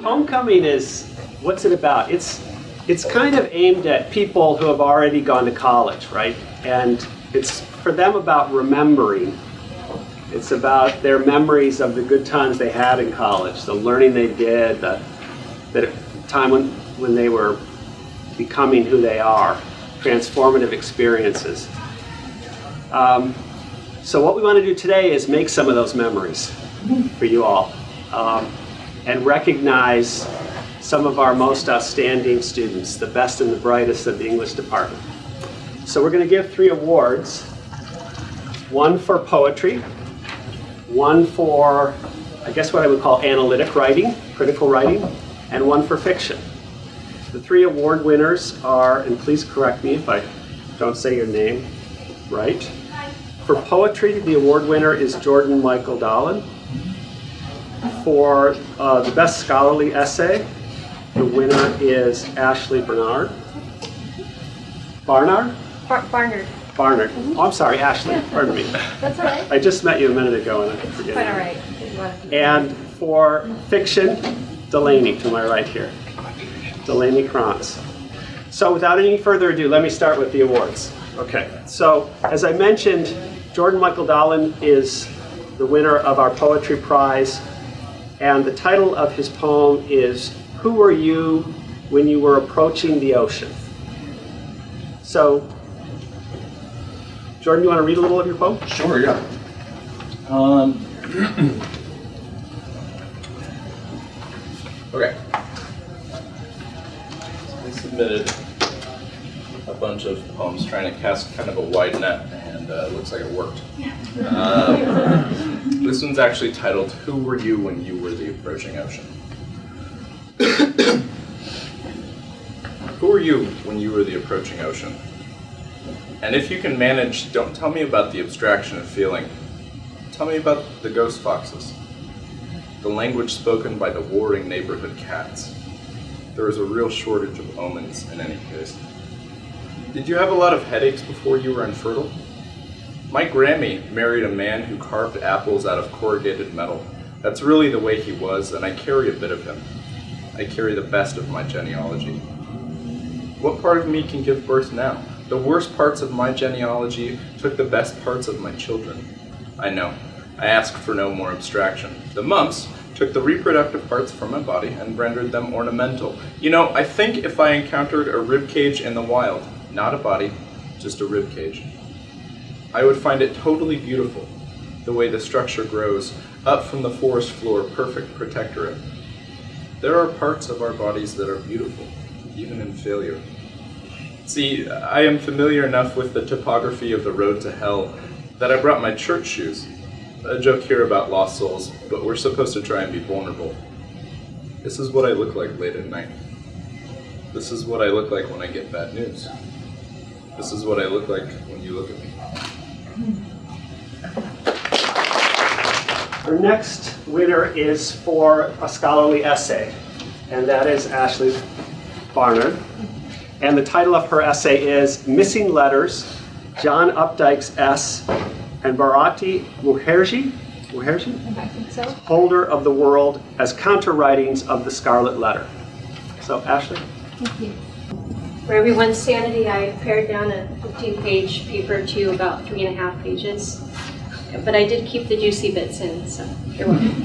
homecoming is, what's it about? It's, it's kind of aimed at people who have already gone to college, right? And it's for them about remembering. It's about their memories of the good times they had in college, the learning they did, the, the time when, when they were becoming who they are, transformative experiences. Um, so what we want to do today is make some of those memories for you all um, and recognize some of our most outstanding students, the best and the brightest of the English department. So we're going to give three awards, one for poetry, one for, I guess what I would call analytic writing, critical writing, and one for fiction. The three award winners are, and please correct me if I don't say your name right. For poetry, the award winner is Jordan Michael Dolan. For uh, the best scholarly essay, the winner is Ashley Bernard. Barnard? Bar Barnard. Barnard. Oh, I'm sorry, Ashley. Pardon me. That's all right. I just met you a minute ago and I forget. Quite all And for fiction, Delaney, to my right here. Delaney Krantz. So without any further ado, let me start with the awards. Okay, so as I mentioned, Jordan Michael Dolan is the winner of our Poetry Prize, and the title of his poem is Who Were You When You Were Approaching the Ocean? So, Jordan, you want to read a little of your poem? Sure, yeah. Um, okay. I submitted a bunch of poems trying to cast kind of a wide net, and uh, it looks like it worked. Um, this one's actually titled Who Were You When You Were the Approaching Ocean? Who were you when you were the approaching ocean? And if you can manage, don't tell me about the abstraction of feeling. Tell me about the ghost foxes. The language spoken by the warring neighborhood cats. There is a real shortage of omens in any case. Did you have a lot of headaches before you were infertile? My Grammy married a man who carved apples out of corrugated metal. That's really the way he was, and I carry a bit of him. I carry the best of my genealogy. What part of me can give birth now? The worst parts of my genealogy took the best parts of my children. I know. I ask for no more abstraction. The mumps took the reproductive parts from my body and rendered them ornamental. You know, I think if I encountered a rib cage in the wild, not a body, just a rib cage, I would find it totally beautiful, the way the structure grows up from the forest floor, perfect protectorate. There are parts of our bodies that are beautiful, even in failure. See, I am familiar enough with the topography of the road to hell that I brought my church shoes. A joke here about lost souls, but we're supposed to try and be vulnerable. This is what I look like late at night. This is what I look like when I get bad news. This is what I look like when you look at me. Our next winner is for a scholarly essay, and that is Ashley Barnard. And the title of her essay is Missing Letters, John Updike's S, and Bharati Mukherjee, Mukherjee? I think so. Holder of the World as counter-writings of the Scarlet Letter. So Ashley? Thank you. For everyone's sanity, I pared down a 15-page paper to about three and a half pages. But I did keep the juicy bits in, so you're welcome.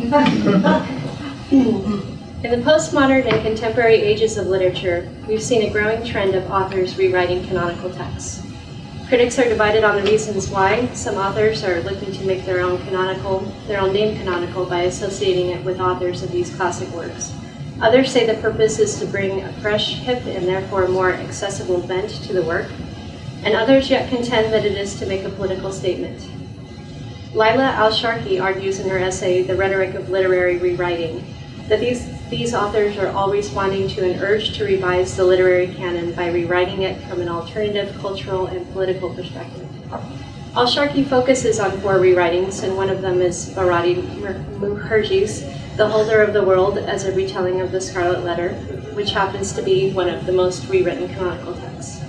In the postmodern and contemporary ages of literature, we've seen a growing trend of authors rewriting canonical texts. Critics are divided on the reasons why. Some authors are looking to make their own canonical, their own name canonical by associating it with authors of these classic works. Others say the purpose is to bring a fresh, hip, and therefore more accessible bent to the work. And others yet contend that it is to make a political statement. Lila Al-Sharqi argues in her essay, The Rhetoric of Literary Rewriting, that these, these authors are all responding to an urge to revise the literary canon by rewriting it from an alternative cultural and political perspective. Al-Sharqi focuses on four rewritings, and one of them is Bharati Mukherjee's The Holder of the World as a retelling of the Scarlet Letter, which happens to be one of the most rewritten canonical texts.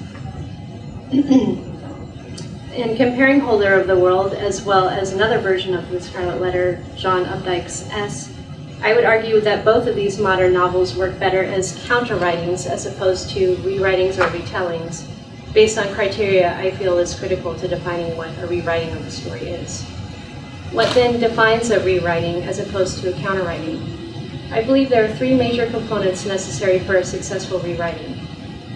In comparing Holder of the World as well as another version of the Scarlet Letter, John Updike's S, I would argue that both of these modern novels work better as counter-writings as opposed to rewritings or retellings, based on criteria I feel is critical to defining what a rewriting of a story is. What then defines a rewriting as opposed to a counter-writing? I believe there are three major components necessary for a successful rewriting.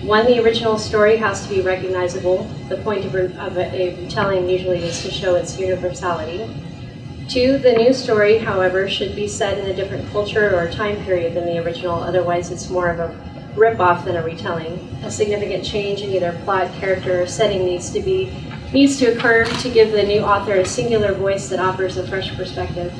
One, the original story has to be recognizable. The point of, of a, a retelling usually is to show its universality. Two, the new story, however, should be set in a different culture or time period than the original, otherwise it's more of a rip-off than a retelling. A significant change in either plot, character, or setting needs to be needs to occur to give the new author a singular voice that offers a fresh perspective.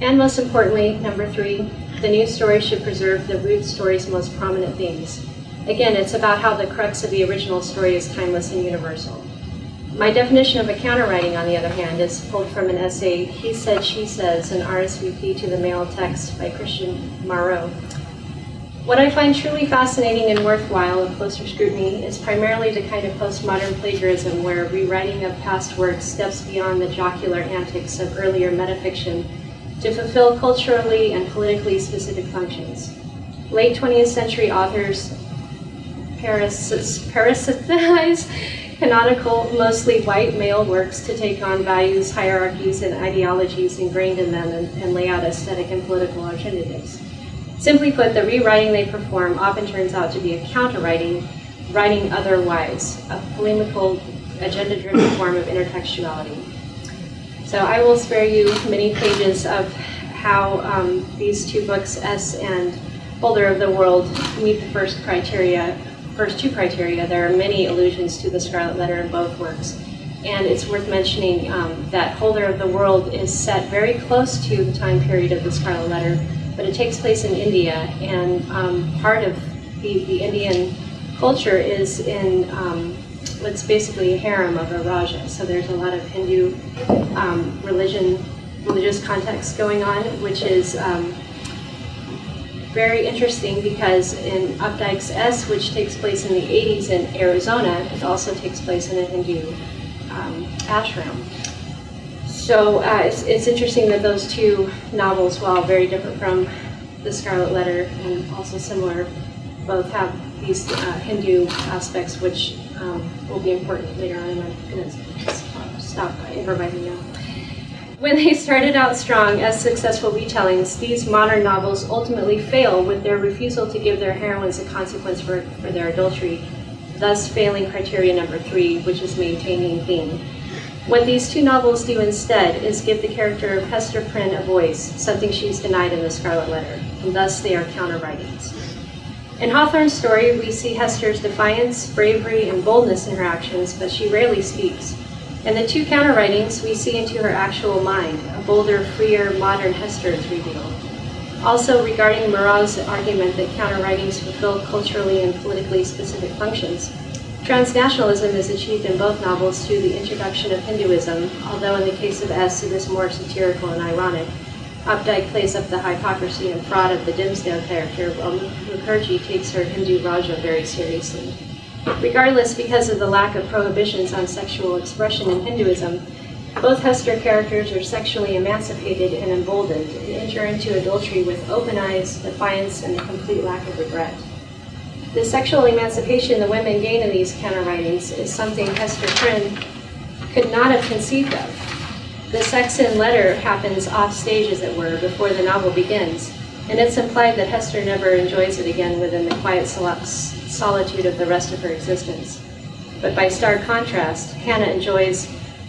And most importantly, number three, the new story should preserve the root story's most prominent themes. Again, it's about how the crux of the original story is timeless and universal. My definition of a counterwriting, on the other hand, is pulled from an essay, He Said, She Says, an RSVP to the male text by Christian Marot. What I find truly fascinating and worthwhile of closer scrutiny is primarily the kind of postmodern plagiarism where rewriting of past works steps beyond the jocular antics of earlier metafiction to fulfill culturally and politically specific functions. Late 20th century authors parasitize canonical, mostly white male works to take on values, hierarchies, and ideologies ingrained in them and, and lay out aesthetic and political alternatives. Simply put, the rewriting they perform often turns out to be a counterwriting, writing otherwise, a polemical, agenda-driven form of intertextuality. So I will spare you many pages of how um, these two books, S and Holder of the World, meet the first criteria, first two criteria. There are many allusions to the Scarlet Letter in both works. And it's worth mentioning um, that Holder of the World is set very close to the time period of the Scarlet Letter, but it takes place in India, and um, part of the, the Indian culture is in um, what's basically a harem of a Raja. So there's a lot of Hindu um, religion, religious context going on, which is um, very interesting because in Updike's S, which takes place in the 80s in Arizona, it also takes place in a Hindu um, ashram. So uh, it's, it's interesting that those two novels, while very different from The Scarlet Letter and also similar, both have these uh, Hindu aspects which um, will be important later on. I'm going to stop improvising now. When they started out strong as successful retellings, these modern novels ultimately fail with their refusal to give their heroines a consequence for, for their adultery, thus failing criteria number three, which is maintaining theme. What these two novels do instead is give the character of Hester Prynne a voice, something she's denied in The Scarlet Letter, and thus they are counter-writings. In Hawthorne's story, we see Hester's defiance, bravery, and boldness in her actions, but she rarely speaks. In the two counter-writings, we see into her actual mind. A bolder, freer, modern Hester is revealed. Also, regarding Marot's argument that counter-writings fulfill culturally and politically specific functions, transnationalism is achieved in both novels through the introduction of Hinduism, although in the case of S, it is more satirical and ironic. Updike plays up the hypocrisy and fraud of the Dimmesdale character, while Mukherjee takes her Hindu Raja very seriously. Regardless, because of the lack of prohibitions on sexual expression in Hinduism, both Hester characters are sexually emancipated and emboldened and enter into adultery with open eyes, defiance, and a complete lack of regret. The sexual emancipation the women gain in these counter-writings is something Hester Prynne could not have conceived of. The sex in letter happens off stage, as it were, before the novel begins, and it's implied that Hester never enjoys it again within the quiet solitude of the rest of her existence. But by stark contrast, Hannah enjoys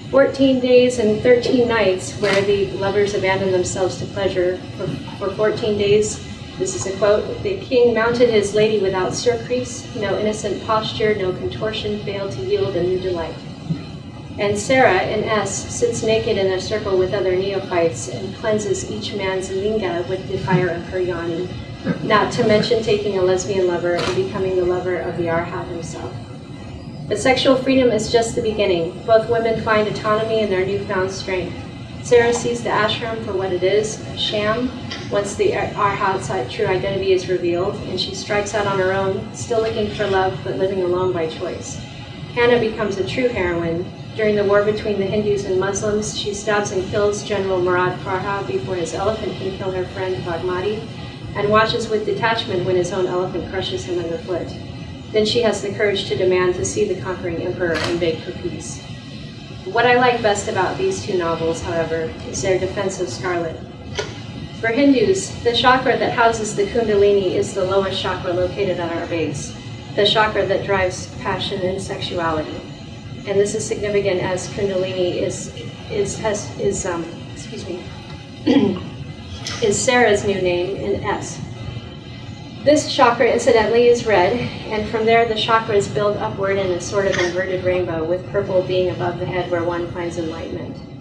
14 days and 13 nights where the lovers abandon themselves to pleasure. For, for 14 days, this is a quote, the king mounted his lady without surcease, no innocent posture, no contortion failed to yield a new delight. And Sarah, in S, sits naked in a circle with other neophytes and cleanses each man's linga with the fire of her yoni, not to mention taking a lesbian lover and becoming the lover of the Arhat himself. But sexual freedom is just the beginning. Both women find autonomy in their newfound strength. Sarah sees the ashram for what it is, a sham, once the Arhat's uh, true identity is revealed, and she strikes out on her own, still looking for love, but living alone by choice. Hannah becomes a true heroine, During the war between the Hindus and Muslims, she stabs and kills General Murad Farha before his elephant can kill her friend Bagmati, and watches with detachment when his own elephant crushes him underfoot. Then she has the courage to demand to see the conquering emperor and beg for peace. What I like best about these two novels, however, is their defense of Scarlet. For Hindus, the chakra that houses the Kundalini is the lowest chakra located at our base, the chakra that drives passion and sexuality. And this is significant as Kundalini is is has is um excuse me is Sarah's new name in S. This chakra, incidentally, is red, and from there the chakras build upward in a sort of inverted rainbow, with purple being above the head where one finds enlightenment.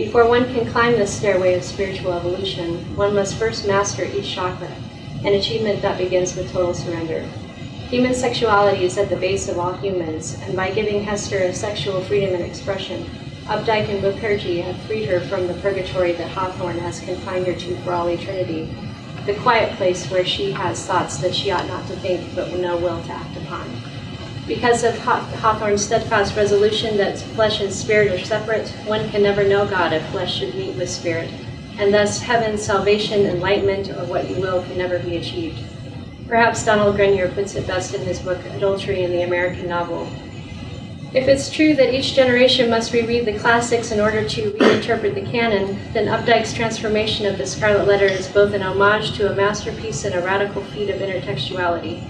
Before one can climb this stairway of spiritual evolution, one must first master each chakra, an achievement that begins with total surrender. Human sexuality is at the base of all humans, and by giving Hester a sexual freedom and expression, Updike and Mukherjee have freed her from the purgatory that Hawthorne has confined her to for all eternity, the quiet place where she has thoughts that she ought not to think but no will to act upon. Because of Hawthorne's steadfast resolution that flesh and spirit are separate, one can never know God if flesh should meet with spirit, and thus heaven, salvation, enlightenment, or what you will, can never be achieved. Perhaps Donald Greiner puts it best in his book Adultery in the American Novel. If it's true that each generation must reread the classics in order to reinterpret the canon, then Updike's transformation of the Scarlet Letter is both an homage to a masterpiece and a radical feat of intertextuality.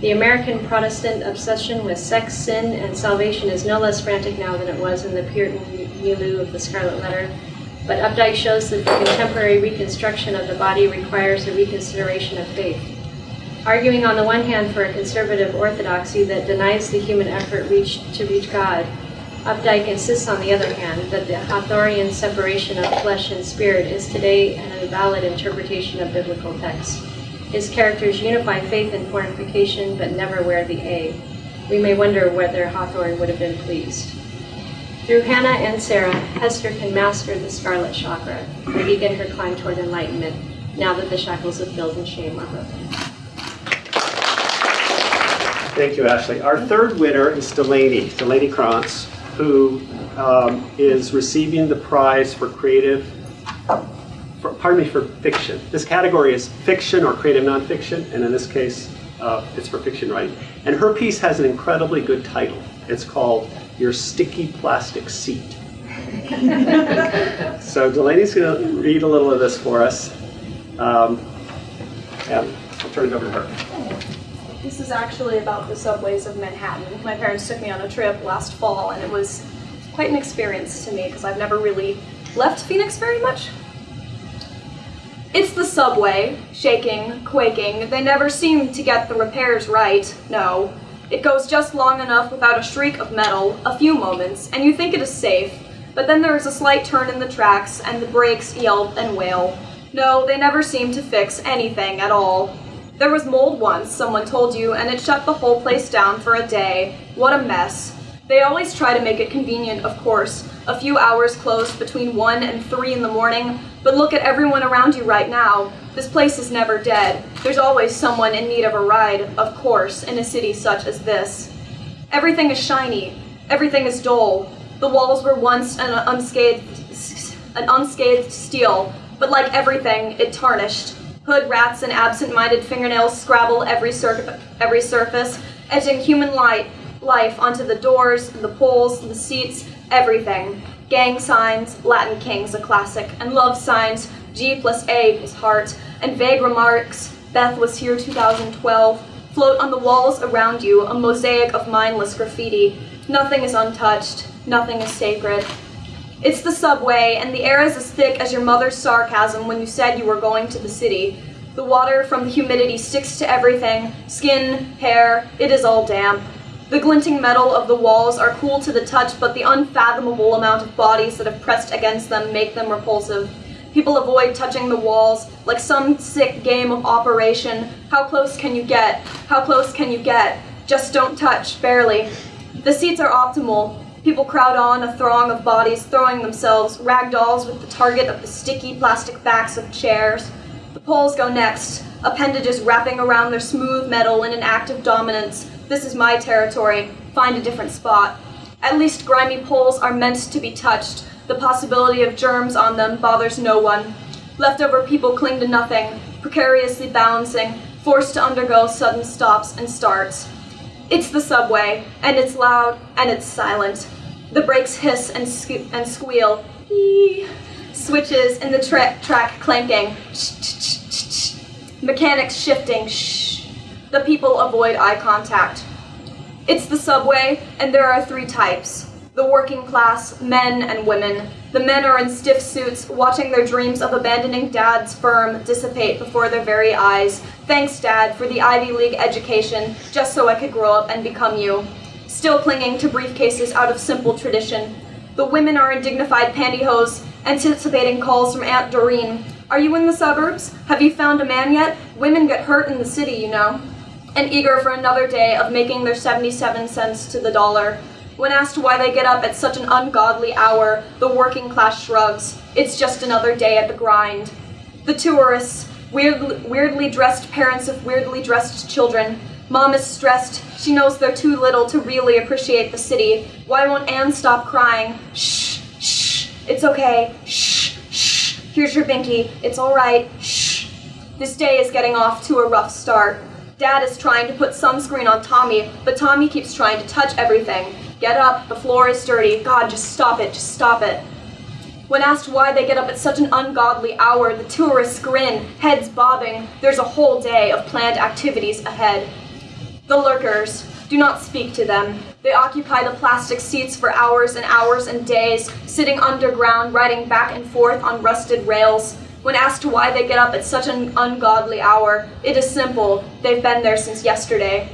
The American Protestant obsession with sex, sin, and salvation is no less frantic now than it was in the Puritan milieu of the Scarlet Letter, but Updike shows that the contemporary reconstruction of the body requires a reconsideration of faith. Arguing on the one hand for a conservative orthodoxy that denies the human effort to reach God, Updike insists on the other hand that the Hawthornian separation of flesh and spirit is today an invalid interpretation of biblical texts. His characters unify faith and fortification but never wear the A. We may wonder whether Hawthorne would have been pleased. Through Hannah and Sarah, Hester can master the scarlet chakra and begin her climb toward enlightenment now that the shackles of guilt and shame are broken. Thank you, Ashley. Our third winner is Delaney, Delaney Krantz, who um, is receiving the prize for creative, for, pardon me, for fiction. This category is fiction or creative nonfiction, and in this case, uh, it's for fiction writing. And her piece has an incredibly good title. It's called Your Sticky Plastic Seat. so Delaney's going to read a little of this for us. Um, and I'll turn it over to her. This is actually about the subways of Manhattan. My parents took me on a trip last fall, and it was quite an experience to me because I've never really left Phoenix very much. It's the subway, shaking, quaking. They never seem to get the repairs right, no. It goes just long enough without a shriek of metal, a few moments, and you think it is safe, but then there is a slight turn in the tracks, and the brakes yelp and wail. No, they never seem to fix anything at all. There was mold once, someone told you, and it shut the whole place down for a day. What a mess. They always try to make it convenient, of course. A few hours closed between 1 and 3 in the morning, but look at everyone around you right now. This place is never dead. There's always someone in need of a ride, of course, in a city such as this. Everything is shiny. Everything is dull. The walls were once an unscathed, an unscathed steel, but like everything, it tarnished. Hood rats and absent-minded fingernails scrabble every, sur- every surface, etching human light, life onto the doors, the poles, the seats, everything. Gang signs, Latin King's a classic, and love signs, G plus A is heart, and vague remarks, Beth was here 2012, float on the walls around you, a mosaic of mindless graffiti. Nothing is untouched, nothing is sacred. It's the subway, and the air is as thick as your mother's sarcasm when you said you were going to the city. The water from the humidity sticks to everything skin, hair, it is all damp. The glinting metal of the walls are cool to the touch, but the unfathomable amount of bodies that have pressed against them make them repulsive. People avoid touching the walls like some sick game of operation. How close can you get? How close can you get? Just don't touch, barely. The seats are optimal. People crowd on, a throng of bodies throwing themselves, rag dolls with the target of the sticky plastic backs of chairs. The poles go next, appendages wrapping around their smooth metal in an act of dominance. This is my territory. Find a different spot. At least grimy poles are meant to be touched. The possibility of germs on them bothers no one. Leftover people cling to nothing, precariously balancing, forced to undergo sudden stops and starts. It's the subway, and it's loud and it's silent. The brakes hiss and, sque- and squeal. Eee. Switches in the tra- track clanking. Mechanics shifting. Shh. The people avoid eye contact. It's the subway, and there are three types the working class, men and women. The men are in stiff suits, watching their dreams of abandoning dad's firm dissipate before their very eyes. Thanks, Dad, for the Ivy League education, just so I could grow up and become you. Still clinging to briefcases out of simple tradition. The women are in dignified pantyhose, anticipating calls from Aunt Doreen. Are you in the suburbs? Have you found a man yet? Women get hurt in the city, you know. And eager for another day of making their 77 cents to the dollar. When asked why they get up at such an ungodly hour, the working class shrugs. It's just another day at the grind. The tourists, weird, weirdly dressed parents of weirdly dressed children. Mom is stressed. She knows they're too little to really appreciate the city. Why won't Anne stop crying? Shh, shh. It's okay. Shh, shh. Here's your binky. It's all right. Shh. This day is getting off to a rough start. Dad is trying to put sunscreen on Tommy, but Tommy keeps trying to touch everything. Get up, the floor is dirty. God, just stop it, just stop it. When asked why they get up at such an ungodly hour, the tourists grin, heads bobbing. There's a whole day of planned activities ahead. The lurkers. Do not speak to them. They occupy the plastic seats for hours and hours and days, sitting underground, riding back and forth on rusted rails. When asked why they get up at such an ungodly hour, it is simple. They've been there since yesterday.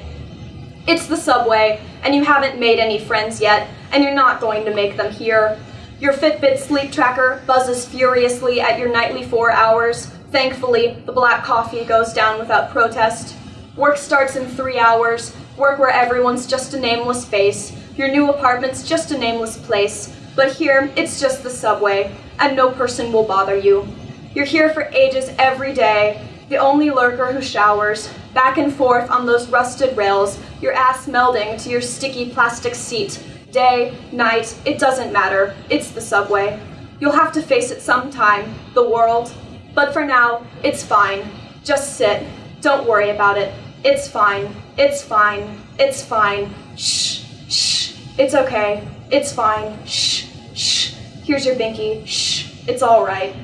It's the subway, and you haven't made any friends yet, and you're not going to make them here. Your Fitbit sleep tracker buzzes furiously at your nightly four hours. Thankfully, the black coffee goes down without protest. Work starts in three hours. Work where everyone's just a nameless face. Your new apartment's just a nameless place. But here, it's just the subway, and no person will bother you. You're here for ages every day, the only lurker who showers, back and forth on those rusted rails, your ass melding to your sticky plastic seat. Day, night, it doesn't matter. It's the subway. You'll have to face it sometime, the world. But for now, it's fine. Just sit. Don't worry about it. It's fine. It's fine. It's fine. Shh. Shh. It's okay. It's fine. Shh. Shh. Here's your binky. Shh. It's all right.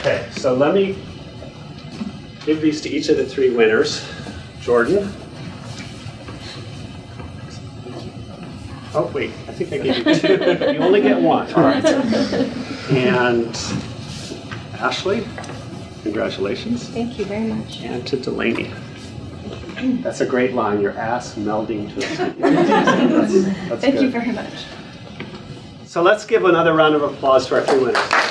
Okay, so let me give these to each of the three winners. Jordan. Oh, wait, I think I gave you two. You only get one. All right. And Ashley, congratulations. Thank you very much. And to Delaney. That's a great line, your ass melding to a Thank you very much. So let's give another round of applause to our three winners.